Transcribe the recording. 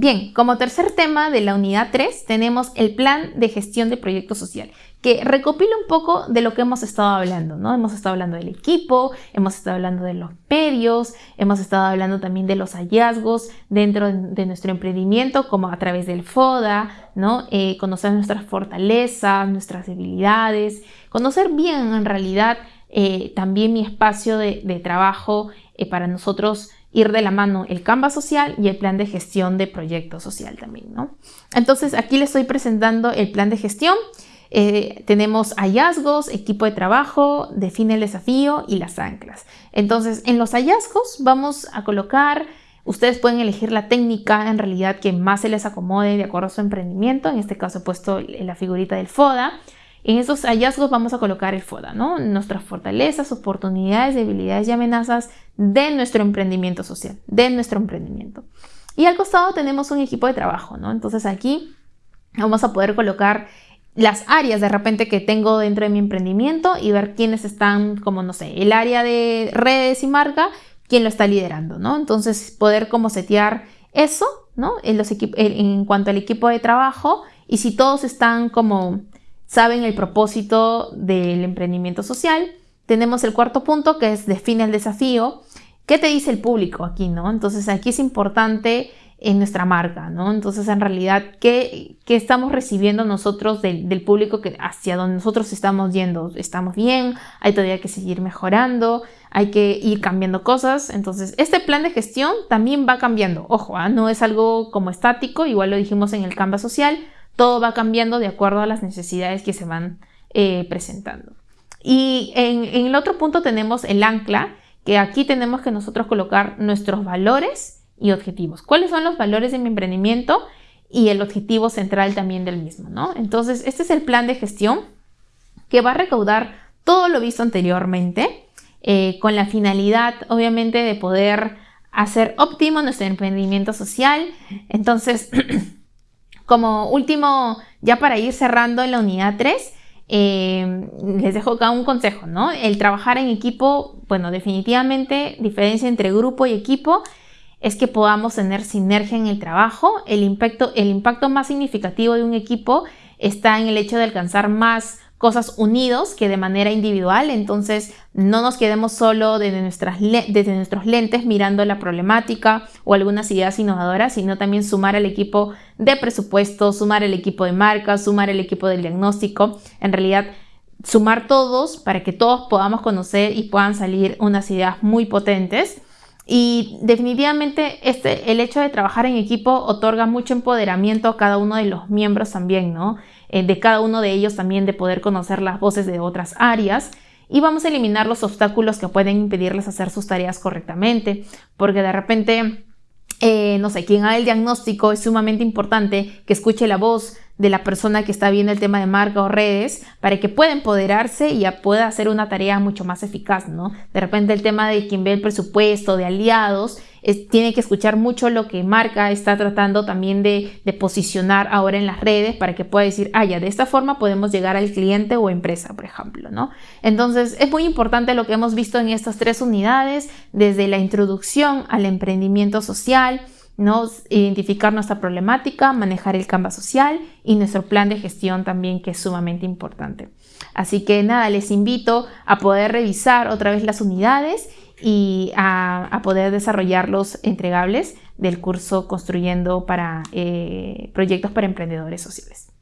Bien, como tercer tema de la unidad 3 tenemos el plan de gestión de proyecto social, que recopila un poco de lo que hemos estado hablando, ¿no? Hemos estado hablando del equipo, hemos estado hablando de los medios, hemos estado hablando también de los hallazgos dentro de nuestro emprendimiento, como a través del FODA, ¿no? Eh, conocer nuestras fortalezas, nuestras debilidades, conocer bien en realidad eh, también mi espacio de, trabajo eh, para nosotros ir de la mano el Canva social y el plan de gestión de proyecto social también, ¿no? Entonces aquí les estoy presentando el plan de gestión. Eh, tenemos hallazgos, equipo de trabajo, define el desafío y las anclas. Entonces en los hallazgos vamos a colocar, ustedes pueden elegir la técnica en realidad que más se les acomode de acuerdo a su emprendimiento. En este caso he puesto la figurita del FODA. En esos hallazgos vamos a colocar el FODA, ¿no? Nuestras fortalezas, oportunidades, debilidades y amenazas de nuestro emprendimiento social, de nuestro emprendimiento. Y al costado tenemos un equipo de trabajo, ¿no? Entonces aquí vamos a poder colocar las áreas de repente que tengo dentro de mi emprendimiento y ver quiénes están, como no sé, el área de redes y marca, quién lo está liderando, ¿no? Entonces poder como setear eso, ¿no? En, en cuanto al equipo de trabajo y si todos están como saben el propósito del emprendimiento social. Tenemos el cuarto punto que es define el desafío. ¿Qué te dice el público aquí, no? Entonces aquí es importante en nuestra marca, ¿no? Entonces en realidad, ¿qué, estamos recibiendo nosotros del, del, público que hacia donde nosotros estamos yendo? ¿Estamos bien? ¿Hay todavía que seguir mejorando? ¿Hay que ir cambiando cosas? Entonces este plan de gestión también va cambiando. Ojo, ¿ah? no es algo como estático, igual lo dijimos en el Canva social, todo va cambiando de acuerdo a las necesidades que se van eh, presentando. Y en, el otro punto tenemos el ancla, que aquí tenemos que nosotros colocar nuestros valores y objetivos. ¿Cuáles son los valores de mi emprendimiento? Y el objetivo central también del mismo, ¿no? Entonces, este es el plan de gestión que va a recaudar todo lo visto anteriormente, eh, con la finalidad, obviamente, de poder hacer óptimo nuestro emprendimiento social. Entonces, Como último, ya para ir cerrando en la unidad 3, eh, les dejo acá un consejo, ¿no? El trabajar en equipo, bueno, definitivamente diferencia entre grupo y equipo es que podamos tener sinergia en el trabajo. El impacto, el impacto más significativo de un equipo está en el hecho de alcanzar más cosas unidos que de manera individual, entonces no nos quedemos solo desde, nuestras desde nuestros lentes mirando la problemática o algunas ideas innovadoras, sino también sumar al equipo de presupuesto, sumar el equipo de marca, sumar el equipo del diagnóstico, en realidad sumar todos para que todos podamos conocer y puedan salir unas ideas muy potentes. Y definitivamente este, el hecho de trabajar en equipo otorga mucho empoderamiento a cada uno de los miembros también, ¿no? Eh, de cada uno de ellos también de poder conocer las voces de otras áreas y vamos a eliminar los obstáculos que pueden impedirles hacer sus tareas correctamente, porque de repente, eh, no sé, quien haga el diagnóstico es sumamente importante que escuche la voz de la persona que está viendo el tema de marca o redes para que pueda empoderarse y pueda hacer una tarea mucho más eficaz, ¿no? De repente el tema de quien ve el presupuesto, de aliados, tiene que escuchar mucho lo que marca está tratando también de, posicionar ahora en las redes para que pueda decir, ah, de esta forma podemos llegar al cliente o empresa, por ejemplo, ¿no? Entonces, es muy importante lo que hemos visto en estas tres unidades, desde la introducción al emprendimiento social, identificar nuestra problemática, manejar el Canva social y nuestro plan de gestión también, que es sumamente importante. Así que nada, les invito a poder revisar otra vez las unidades y a, poder desarrollar los entregables del curso Construyendo para eh, Proyectos para Emprendedores Sociales.